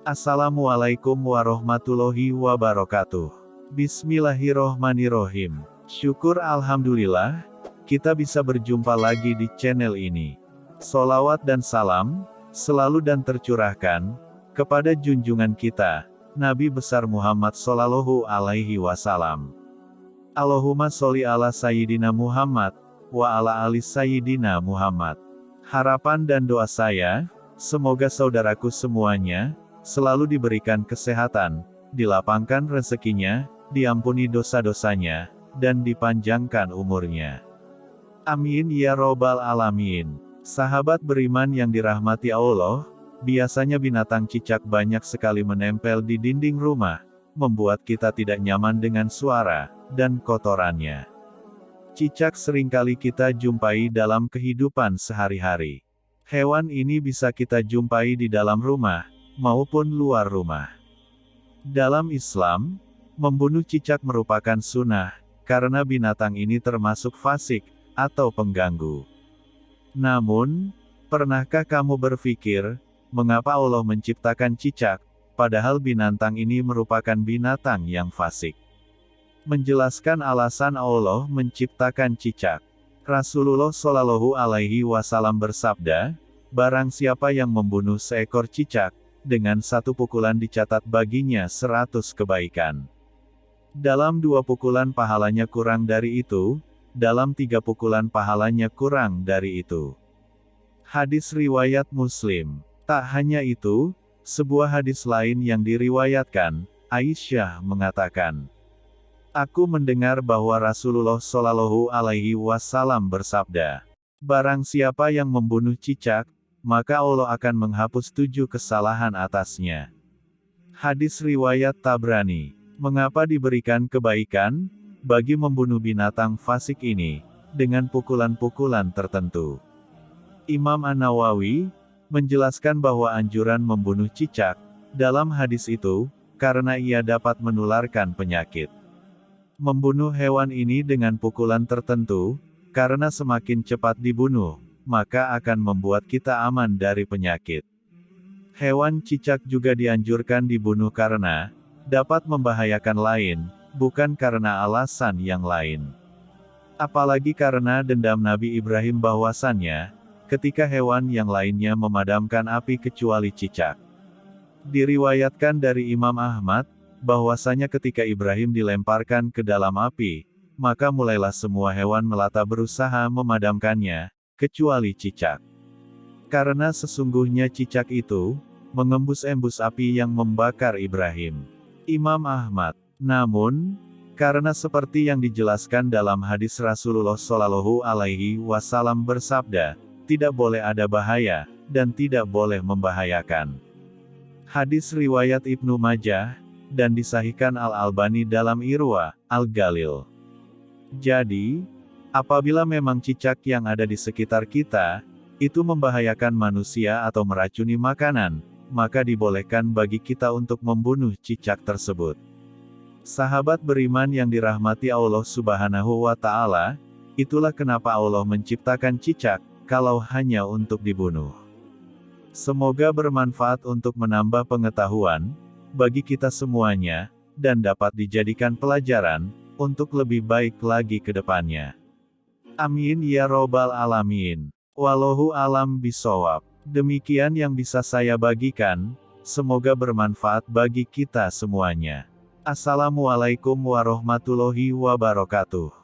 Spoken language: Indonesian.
Assalamualaikum warahmatullahi wabarakatuh. Bismillahirrohmanirrohim. Syukur Alhamdulillah, kita bisa berjumpa lagi di channel ini. Solawat dan salam, selalu dan tercurahkan, kepada junjungan kita, Nabi besar Muhammad Sallallahu Alaihi Wasallam. Allahumma sholli ala Sayyidina Muhammad, wa ala ali Sayyidina Muhammad. Harapan dan doa saya, semoga saudaraku semuanya, selalu diberikan kesehatan, dilapangkan rezekinya, diampuni dosa-dosanya, dan dipanjangkan umurnya. Amin ya robbal alamin. Sahabat beriman yang dirahmati Allah, biasanya binatang cicak banyak sekali menempel di dinding rumah, membuat kita tidak nyaman dengan suara dan kotorannya. Cicak sering kali kita jumpai dalam kehidupan sehari-hari. Hewan ini bisa kita jumpai di dalam rumah, maupun luar rumah. Dalam Islam, Membunuh cicak merupakan sunnah, karena binatang ini termasuk fasik, atau pengganggu. Namun, pernahkah kamu berpikir, mengapa Allah menciptakan cicak, padahal binatang ini merupakan binatang yang fasik? Menjelaskan alasan Allah menciptakan cicak. Rasulullah Shallallahu Alaihi Wasallam bersabda, Barang siapa yang membunuh seekor cicak, dengan satu pukulan dicatat baginya seratus kebaikan. Dalam dua pukulan pahalanya kurang dari itu, dalam tiga pukulan pahalanya kurang dari itu. Hadis riwayat Muslim. Tak hanya itu, sebuah hadis lain yang diriwayatkan, Aisyah mengatakan, Aku mendengar bahwa Rasulullah Shallallahu Alaihi Wasallam bersabda, Barang siapa yang membunuh cicak, maka Allah akan menghapus tujuh kesalahan atasnya. Hadis riwayat Tabrani. Mengapa diberikan kebaikan, bagi membunuh binatang fasik ini, dengan pukulan-pukulan tertentu. Imam An-Nawawi, menjelaskan bahwa anjuran membunuh cicak, dalam hadis itu, karena ia dapat menularkan penyakit. Membunuh hewan ini dengan pukulan tertentu, karena semakin cepat dibunuh, maka akan membuat kita aman dari penyakit. Hewan cicak juga dianjurkan dibunuh karena, dapat membahayakan lain, bukan karena alasan yang lain. Apalagi karena dendam Nabi Ibrahim bahwasannya, ketika hewan yang lainnya memadamkan api kecuali cicak. Diriwayatkan dari Imam Ahmad, bahwasanya ketika Ibrahim dilemparkan ke dalam api, maka mulailah semua hewan melata berusaha memadamkannya, kecuali cicak. Karena sesungguhnya cicak itu, mengembus-embus api yang membakar Ibrahim. Imam Ahmad. Namun, karena seperti yang dijelaskan dalam hadis Rasulullah Shallallahu Alaihi Wasallam bersabda, tidak boleh ada bahaya dan tidak boleh membahayakan. Hadis riwayat Ibnu Majah dan disahihkan Al Albani dalam Irwa Al Galil. Jadi, apabila memang cicak yang ada di sekitar kita itu membahayakan manusia atau meracuni makanan, maka dibolehkan bagi kita untuk membunuh cicak tersebut. Sahabat beriman yang dirahmati Allah Subhanahu wa Ta'ala, itulah kenapa Allah menciptakan cicak, kalau hanya untuk dibunuh. Semoga bermanfaat untuk menambah pengetahuan bagi kita semuanya, dan dapat dijadikan pelajaran untuk lebih baik lagi ke depannya. Amin ya Robbal 'Alamin. Wallahu alam bisawab. Demikian yang bisa saya bagikan, semoga bermanfaat bagi kita semuanya. Assalamualaikum warahmatullahi wabarakatuh.